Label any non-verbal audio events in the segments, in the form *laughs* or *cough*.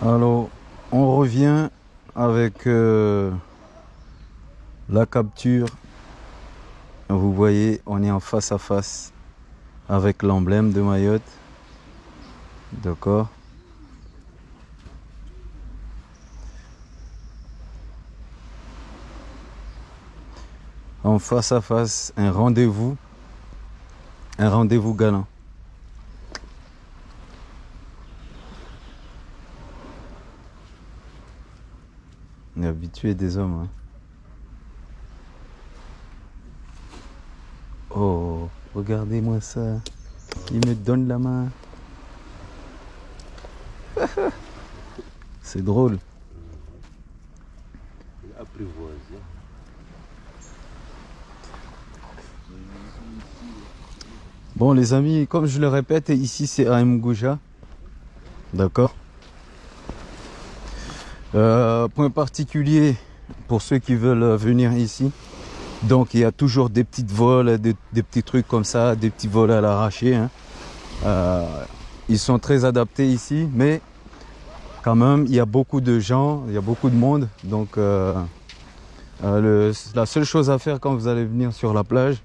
Alors, on revient avec euh, la capture. Vous voyez, on est en face à face avec l'emblème de Mayotte. D'accord Face à face, un rendez-vous. Un rendez-vous galant. On est habitué des hommes. hein. Oh, regardez-moi ça. Il me donne la main. *laughs* C'est drôle. Bon les amis, comme je le répète, ici c'est à Mgouja. D'accord Euh, Point particulier pour ceux qui veulent venir ici. Donc il y a toujours des petites vols, des, petits trucs comme ça, des petits vols à l'arraché. hein. Euh, ils sont très adaptés ici, mais quand même il y a beaucoup de gens, il y a beaucoup de monde. Donc euh, la seule chose à faire quand vous allez venir sur la plage,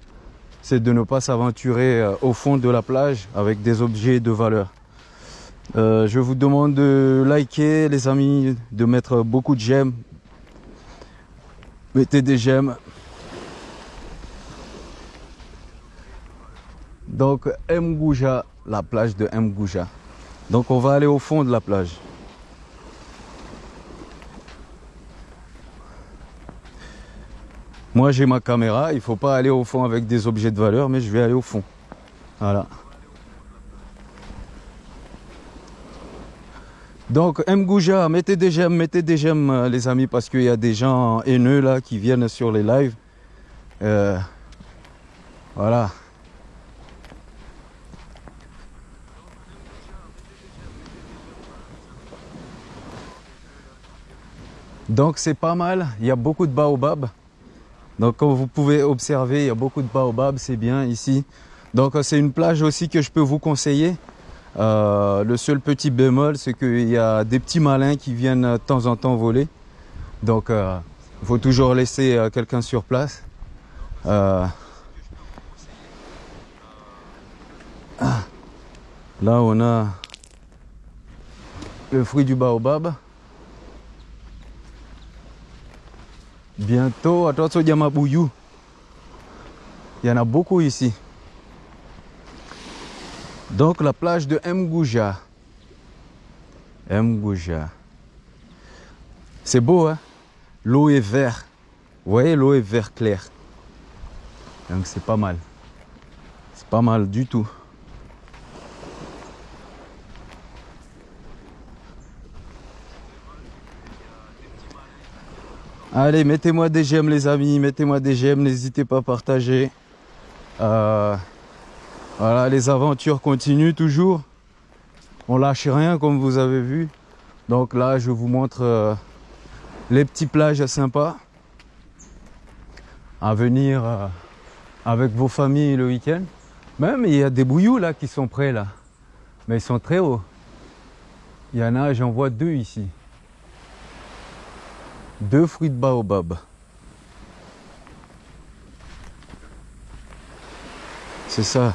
c'est de ne pas s'aventurer euh, au fond de la plage avec des objets de valeur. Euh, je vous demande de liker les amis, de mettre beaucoup de j'aime. Mettez des j'aime. Donc Mgouja, la plage de Mgouja. Donc on va aller au fond de la plage. Moi j'ai ma caméra, il faut pas aller au fond avec des objets de valeur, mais je vais aller au fond. Voilà. Donc Mgouja, mettez des j'aime, mettez des j'aime euh, les amis, parce qu'il y a des gens haineux là qui viennent sur les lives. Euh, voilà. Donc c'est pas mal, il y a beaucoup de baobabs. Donc comme vous pouvez observer, il y a beaucoup de baobabs, c'est bien ici. Donc euh, c'est une plage aussi que je peux vous conseiller. Euh, le seul petit bémol, c'est qu'il y a des petits malins qui viennent euh, de temps en temps voler. Donc euh, il faut toujours laisser euh, quelqu'un sur place. Euh, ah. Là on a le fruit du baobab. Bientôt, attention Yamabouyou. Il y en a beaucoup ici. Donc la plage de Mgouja. Mgouja. C'est beau, hein? L'eau est vert. Vous voyez, l'eau est vert clair. Donc c'est pas mal. C'est pas mal du tout. Allez, mettez-moi des j'aime les amis, mettez-moi des j'aime, n'hésitez pas à partager. Euh, voilà, les aventures continuent toujours. On lâche rien comme vous avez vu. Donc là, je vous montre euh, les petits plages sympas à venir euh, avec vos familles le week-end. Même il y a des bouillous là qui sont prêts là, mais ils sont très hauts. Il y en a, j'en vois deux ici. Deux fruits de baobab. C'est ça.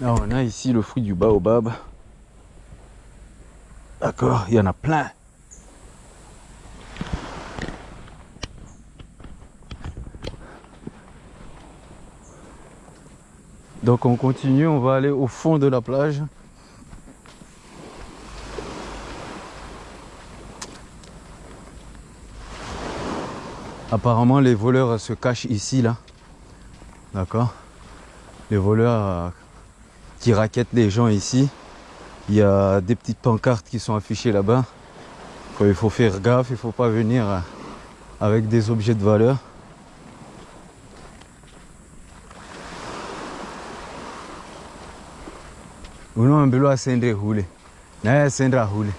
Là, on a ici le fruit du baobab. D'accord, il y en a plein. Donc on continue, on va aller au fond de la plage. Apparemment les voleurs se cachent ici là. D'accord Les voleurs euh, qui raquettent les gens ici. Il y a des petites pancartes qui sont affichées là-bas. Il faut faire gaffe, il faut pas venir euh, avec des objets de valeur. Naye asende hule.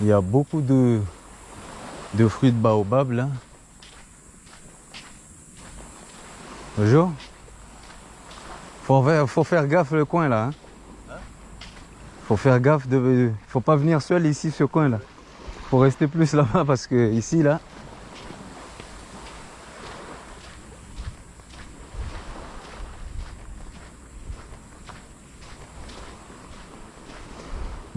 Il y a beaucoup de, de fruits de baobab là. Bonjour. Faut faire, faut faire gaffe le coin là. Hein? Faut faire gaffe de. Faut pas venir seul ici ce coin là. Faut rester plus là-bas parce que ici là.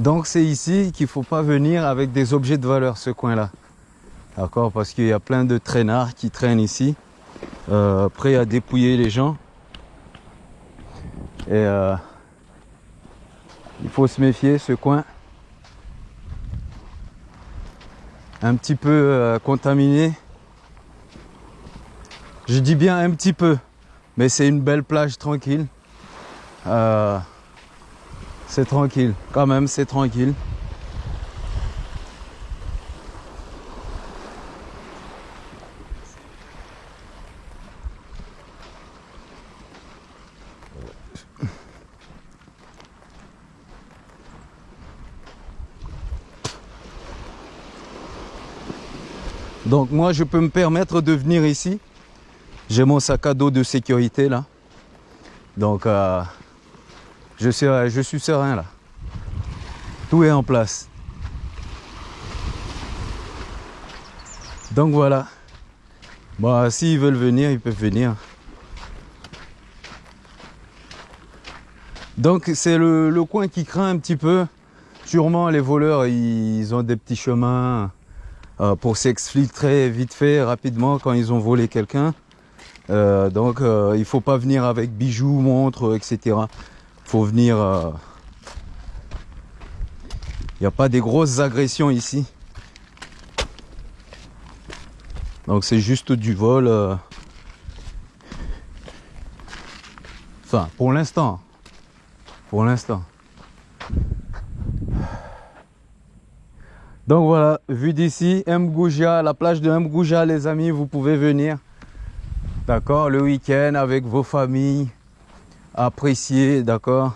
Donc c'est ici qu'il faut pas venir avec des objets de valeur ce coin là. D'accord? Parce qu'il y a plein de traînards qui traînent ici. Euh, prêts à dépouiller les gens. Et euh, il faut se méfier, ce coin. Un petit peu euh, contaminé. Je dis bien un petit peu, mais c'est une belle plage tranquille. C'est tranquille, quand même, c'est tranquille. Donc moi, je peux me permettre de venir ici. J'ai mon sac à dos de sécurité là. Donc euh, je, suis, je suis serein là. Tout est en place. Donc voilà. Bon, s'ils veulent venir, ils peuvent venir. Donc c'est le, le, coin qui craint un petit peu. Sûrement les voleurs, ils ont des petits chemins euh, pour s'exfiltrer vite fait, rapidement quand ils ont volé quelqu'un. Euh, donc euh, il faut pas venir avec bijoux, montres, etc. Venir... Il n'y a pas des grosses agressions ici. Donc c'est juste du vol. Enfin, pour l'instant. Pour l'instant. Donc voilà, vu d'ici, Mgouja, la plage de Mgouja, les amis, vous pouvez venir. D'accord Le week-end avec vos familles. Apprécier, d'accord?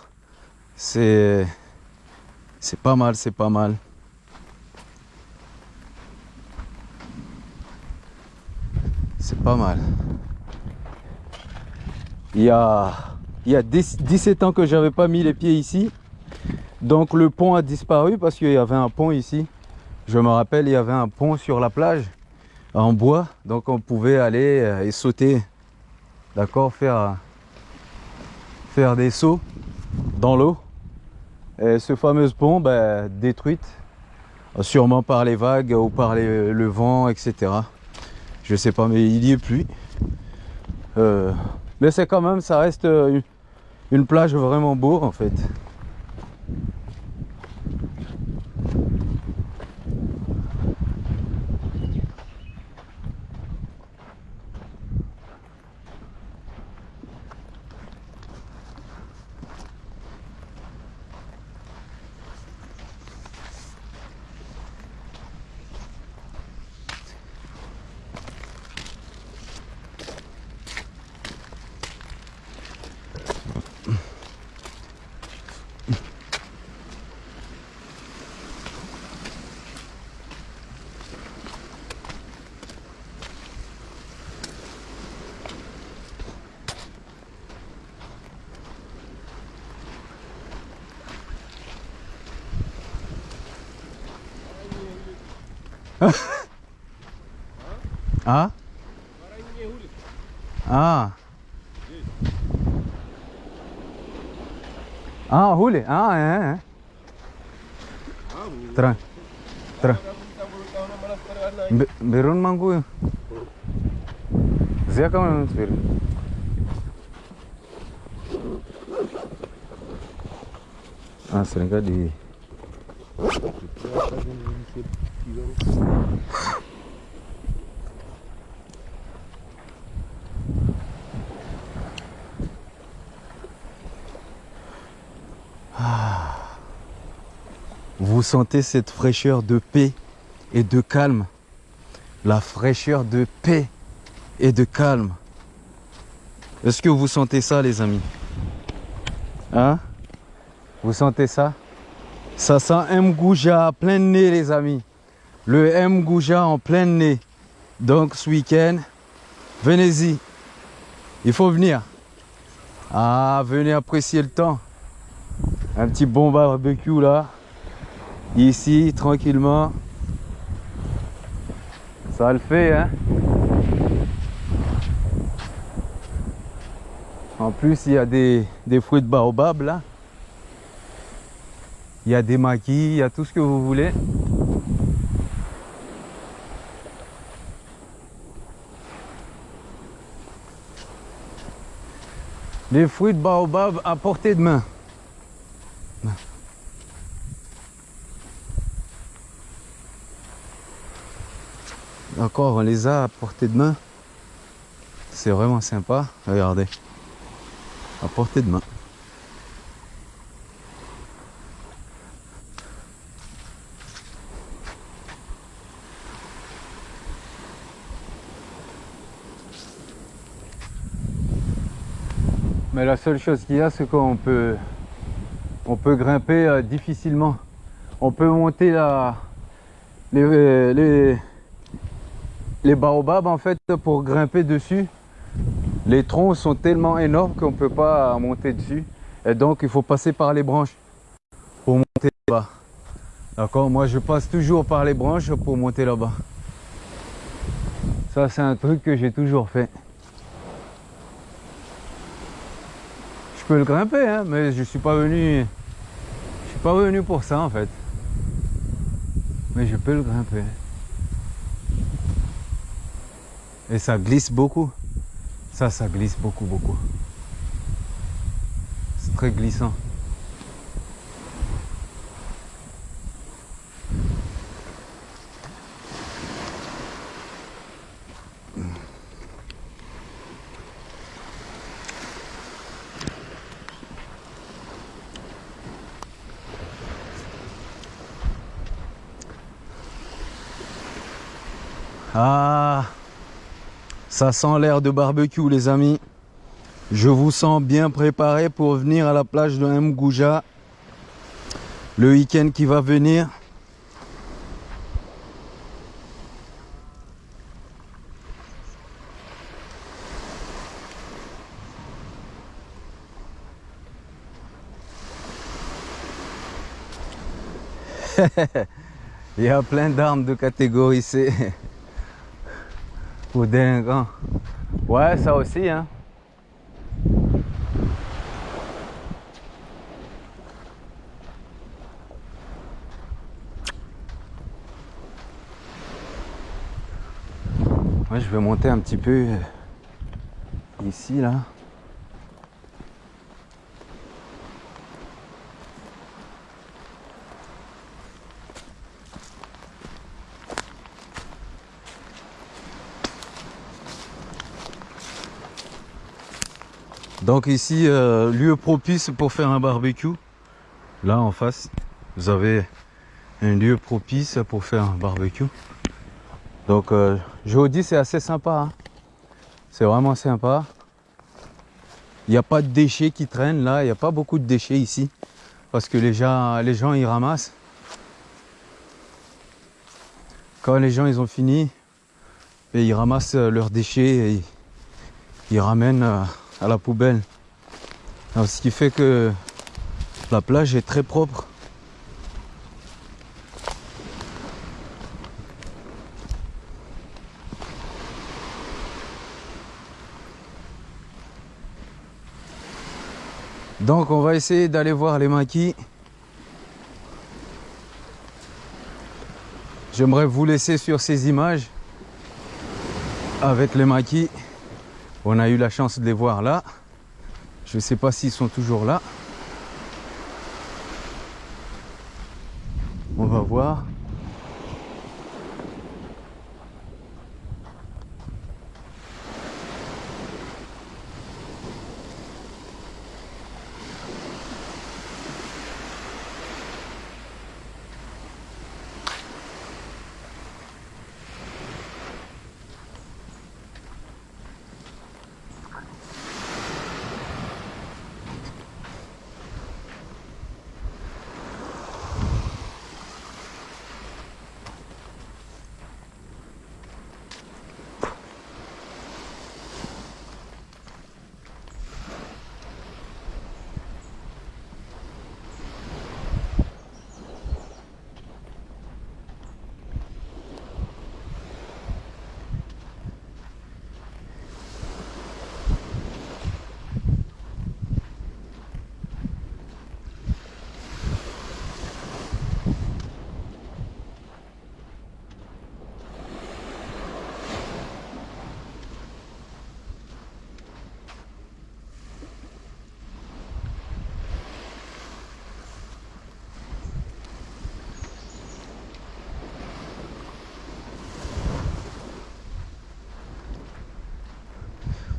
C'est... C'est pas mal, c'est pas mal. C'est pas mal. Il y a, il y a 17 ans que j'avais pas mis les pieds ici. Donc le pont a disparu parce qu'il y avait un pont ici. Je me rappelle, il y avait un pont sur la plage en bois, donc on pouvait aller euh, et sauter, d'accord, faire, faire des sauts dans l'eau. Et ce fameux pont, ben, détruite, sûrement par les vagues ou par le vent, etc. Je sais pas, mais il n'y est plus. Euh, mais c'est quand même, ça reste une plage vraiment beau en fait. А? А. А, Хули? А, é, é. Tra. Tra. Берун мангую. Зя камеру теперь. Ah, será que é de... vous sentez cette fraîcheur de paix et de calme. La fraîcheur de paix et de calme. Est-ce que vous sentez ça les amis? Hein? Vous sentez ça? Ça sent Mgouja plein de nez les amis. Le Mgouja en plein nez. Donc ce week-end, venez-y. Il faut venir. Ah, venez apprécier le temps. Un petit bon barbecue là. Ici, tranquillement. Ça le fait, hein. En plus, il y a des, des fruits de baobab là. Il y a des maquis, il y a tout ce que vous voulez. Les fruits de baobab à portée de main. D'accord, on les a à portée de main. C'est vraiment sympa. Regardez. À portée de main. La seule chose qu'il y a, c'est qu'on peut, on peut grimper euh, difficilement. On peut monter les, les baobabs en fait pour grimper dessus. Les troncs sont tellement énormes qu'on ne peut pas monter dessus. Et donc il faut passer par les branches pour monter là-bas. D'accord? Moi je passe toujours par les branches pour monter là-bas. Ça c'est un truc que j'ai toujours fait. Peux le grimper, hein, mais je suis pas venu. Je suis pas venu pour ça en fait. Mais je peux le grimper. Et ça glisse beaucoup. Ça, ça glisse beaucoup, beaucoup. C'est très glissant. Ça sent l'air de barbecue les amis. Je vous sens bien préparé pour venir à la plage de Mgouja le week-end qui va venir. *laughs* Il y a plein d'armes de catégorie C. *laughs* Pour délinquants. Ouais, ça aussi, hein. Je vais monter un petit peu euh, ici, là. Donc ici, euh, lieu propice pour faire un barbecue. Là en face, vous avez un lieu propice pour faire un barbecue. Donc euh, je vous dis, c'est assez sympa. hein. C'est vraiment sympa. Il n'y a pas de déchets qui traînent là. Il n'y a pas beaucoup de déchets ici. Parce que les gens, les gens ils ramassent. Quand les gens ils ont fini, et ils ramassent euh, leurs déchets et ils, ramènent à la poubelle. Ce qui fait que la plage est très propre. Donc on va essayer d'aller voir les maquis. J'aimerais vous laisser sur ces images avec les maquis. On a eu la chance de les voir là. Je ne sais pas s'ils sont toujours là. On va voir.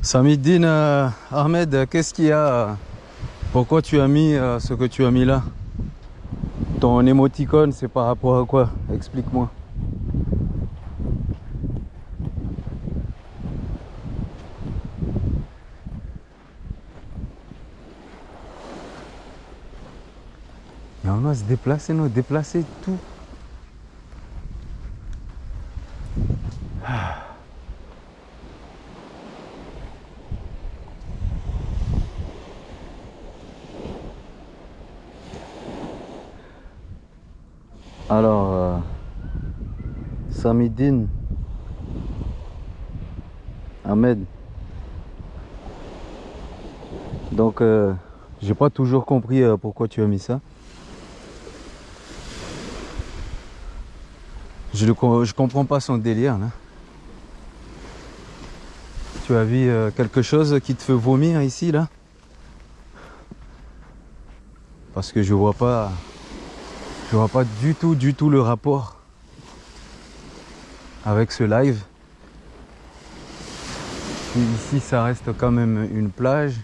Samidine euh, Ahmed, qu'est-ce qu'il y a? Pourquoi tu as mis euh, ce que tu as mis là? Ton émoticône, c'est par rapport à quoi? Explique-moi. Mais on doit se déplacer, nous, déplacer tout. Alors, euh, Samidine Ahmed. Donc, euh, j'ai pas toujours compris euh, pourquoi tu as mis ça. Je ne comprends pas son délire. Tu as vu euh, quelque chose qui te fait vomir ici là? Parce que je vois pas je vois pas du tout du tout le rapport avec ce live. Ici ça reste quand même une plage.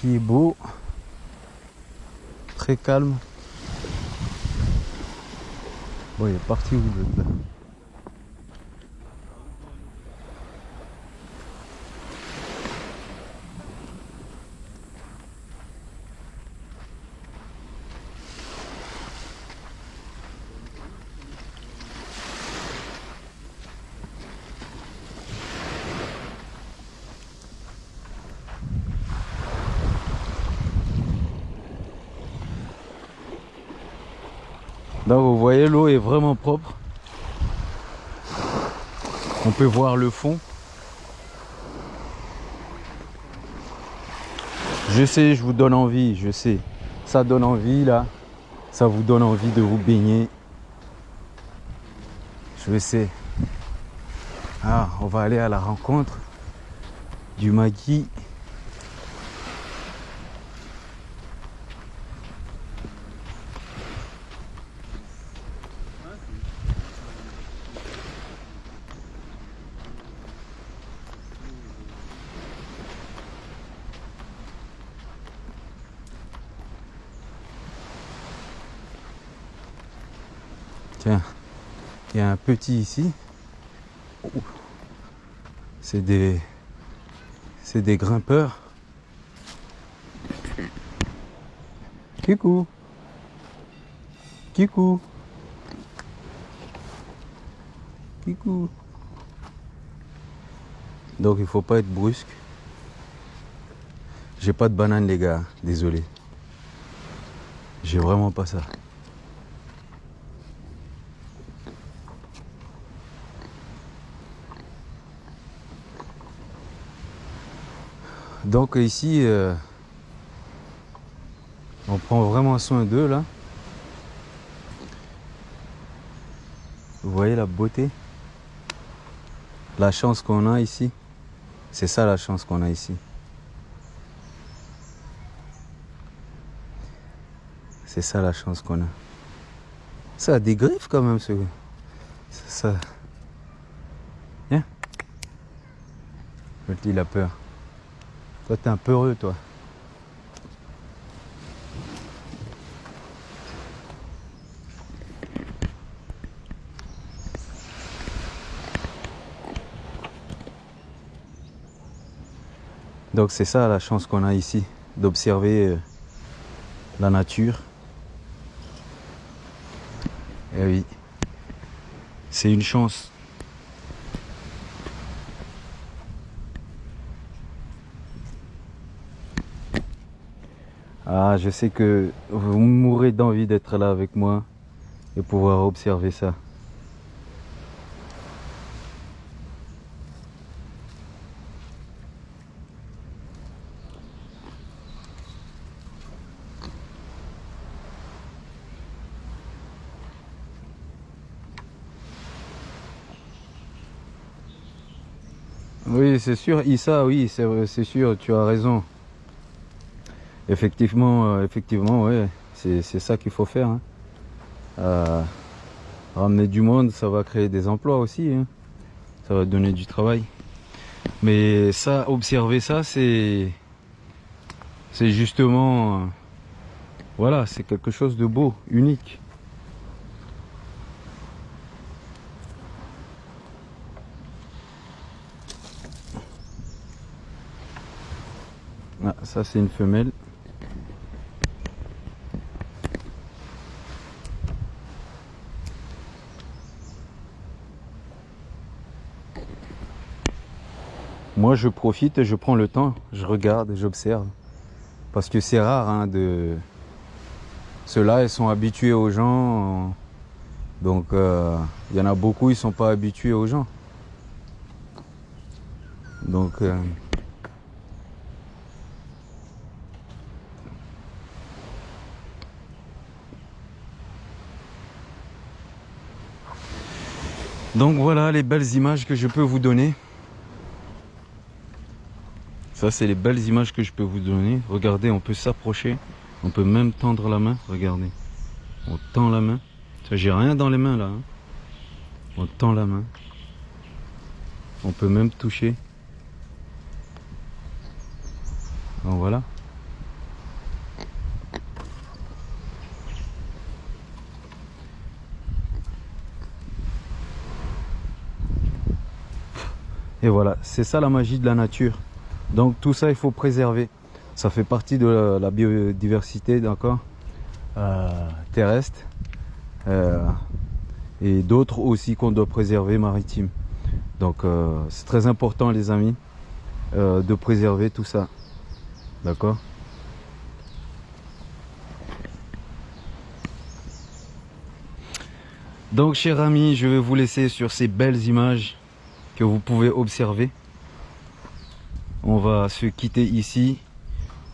Qui est beau très calme. Bon, il est parti où l'autre là Vous voyez l'eau est vraiment propre. On peut voir le fond. Je sais, je vous donne envie, je sais. Ça donne envie là. Ça vous donne envie de vous baigner. Je sais. Ah, on va aller à la rencontre du Magui. Tiens, il y a un petit ici. C'est des, c'est des grimpeurs. Kikou. Kikou. Kikou. Donc il faut pas être brusque. J'ai pas de banane les gars, désolé. J'ai vraiment pas ça. Donc ici, euh, on prend vraiment soin d'eux là. Vous voyez la beauté? La chance qu'on a ici. C'est ça la chance qu'on a ici. C'est ça la chance qu'on a. Ça a des griffes quand même ce. Ça. Viens. Le petit il a peur. Toi t'es un peu heureux toi. Donc c'est ça la chance qu'on a ici, d'observer euh, la nature. Et oui, c'est une chance. Ah, je sais que vous mourrez d'envie d'être là avec moi et pouvoir observer ça. Oui, c'est sûr, Issa, oui, c'est sûr, tu as raison. Effectivement, euh, effectivement, ouais, c'est ça qu'il faut faire. hein. Euh, ramener du monde, ça va créer des emplois aussi. Hein. Ça va donner du travail. Mais ça, observer ça, c'est... C'est justement... Voilà, c'est quelque chose de beau, unique. Ah, ça c'est une femelle. Moi, je profite et je prends le temps, je regarde j'observe. Parce que c'est rare hein, de... Ceux-là, ils sont habitués aux gens. Donc, euh, il y en a beaucoup, ils sont pas habitués aux gens. Donc... Euh, Donc voilà les belles images que je peux vous donner. Ça, c'est les belles images que je peux vous donner. Regardez, on peut s'approcher. On peut même tendre la main. Regardez. On tend la main. J'ai rien dans les mains là. Hein. On tend la main. On peut même toucher. Voilà. Et voilà, c'est ça la magie de la nature. Donc tout ça, il faut préserver. Ça fait partie de la, biodiversité, d'accord euh, Terrestre. Euh, et d'autres aussi qu'on doit préserver maritime. Donc euh, c'est très important les amis de préserver tout ça. D'accord Donc chers amis, je vais vous laisser sur ces belles images que vous pouvez observer on va se quitter ici.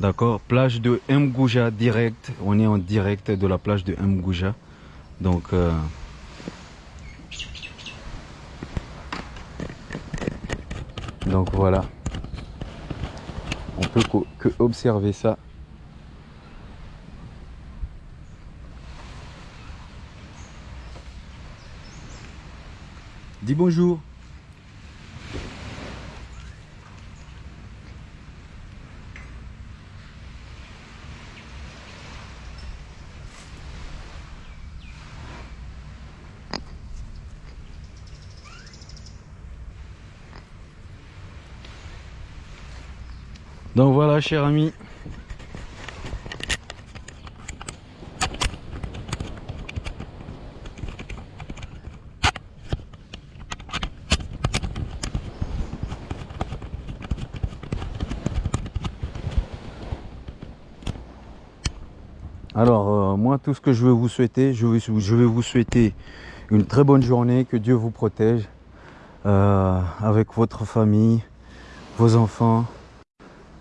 D'accord. Plage de Mgouja direct. On est en direct de la plage de Mgouja. Donc euh, donc voilà. On peut que observer ça. Dis bonjour Donc voilà, cher ami. Alors, euh, moi, tout ce que je veux vous souhaiter, je vais, je vais, vous souhaiter une très bonne journée, que Dieu vous protège euh, avec votre famille, vos enfants,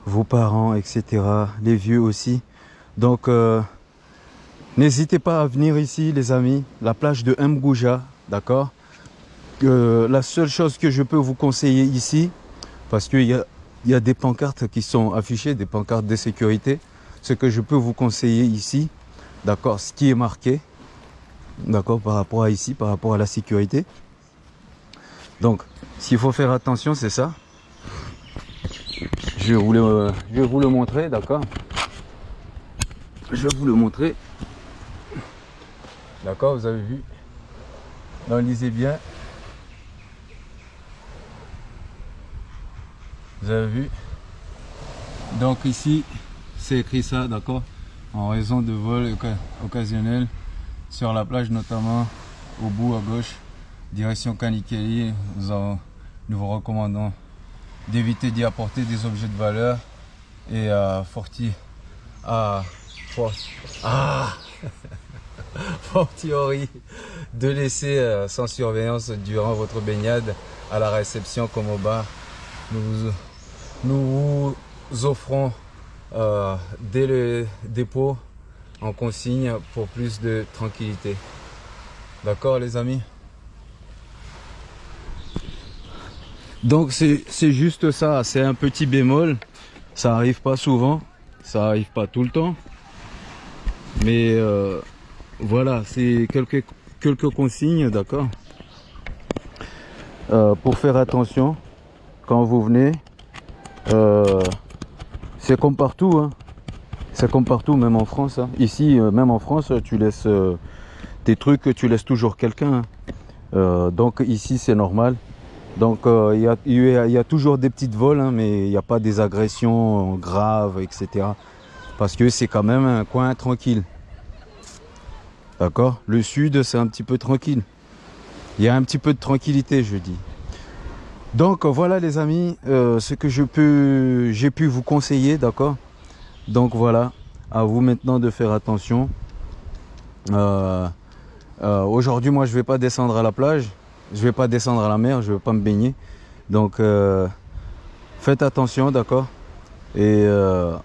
vos parents, etc. Les vieux aussi. Donc, euh, n'hésitez pas à venir ici, les amis. La plage de Mgouja, d'accord? Euh, La seule chose que je peux vous conseiller ici, parce qu'il y a, y a des pancartes qui sont affichées, des pancartes de sécurité. Ce que je peux vous conseiller ici, d'accord? Ce qui est marqué, d'accord Par rapport à ici, par rapport à la sécurité. Donc, s'il faut faire attention, c'est ça? Je vais vous le, je vais vous le montrer, d'accord Je vais vous le montrer. D'accord, vous avez vu Non, lisez bien. Vous avez vu Donc ici, c'est écrit ça, d'accord En raison de vol occasionnel sur la plage, notamment au bout à gauche, direction Kanikeli, nous, nous vous recommandons d'éviter d'y apporter des objets de valeur et à forti. À ah. Fortiori *laughs* de laisser euh, sans surveillance durant votre baignade à la réception comme au bar nous nous vous offrons euh, dès le dépôt en consigne pour plus de tranquillité. D'accord les amis? Donc c'est juste ça, c'est un petit bémol. Ça arrive pas souvent, ça arrive pas tout le temps. Mais euh, voilà, c'est quelque, quelques consignes, d'accord Euh, Pour faire attention quand vous venez. Euh, c'est comme partout, hein. C'est comme partout, même en France. hein. Ici, même en France, tu laisses tes trucs, tu laisses toujours quelqu'un. hein. Donc ici, c'est normal. Donc euh, il y, a, toujours des petites vols, hein, mais il n'y a pas des agressions graves, etc. Parce que c'est quand même un coin tranquille. D'accord? Le sud, c'est un petit peu tranquille. Il y a un petit peu de tranquillité, je dis. Donc voilà les amis, euh, ce que j'ai pu vous conseiller, d'accord? Donc voilà, à vous maintenant de faire attention. Euh, Aujourd'hui, moi, je vais pas descendre à la plage, je vais pas descendre à la mer, je vais pas me baigner. Donc euh, faites attention, d'accord? Et euh,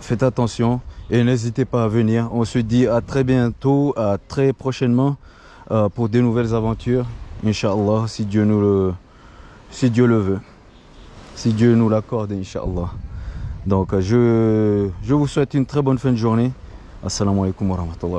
faites attention et n'hésitez pas à venir. On se dit à très bientôt, à très prochainement euh, pour de nouvelles aventures. Inch'Allah, si Dieu nous le, si Dieu le veut. Si Dieu nous l'accorde, Inch'Allah. Donc, je, je vous souhaite une très bonne fin de journée. Assalamu alaikum wa rahmatullah.